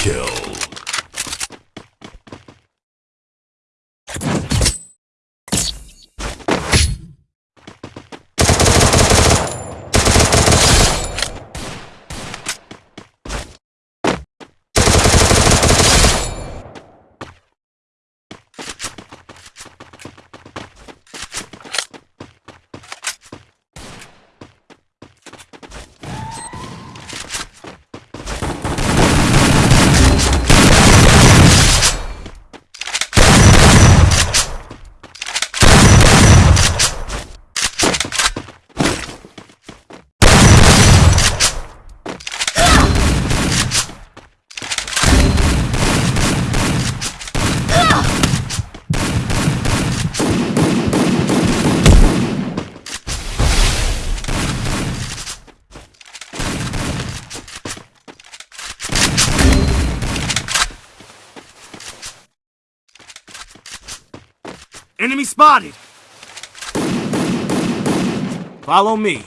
kill. Enemy spotted! Follow me.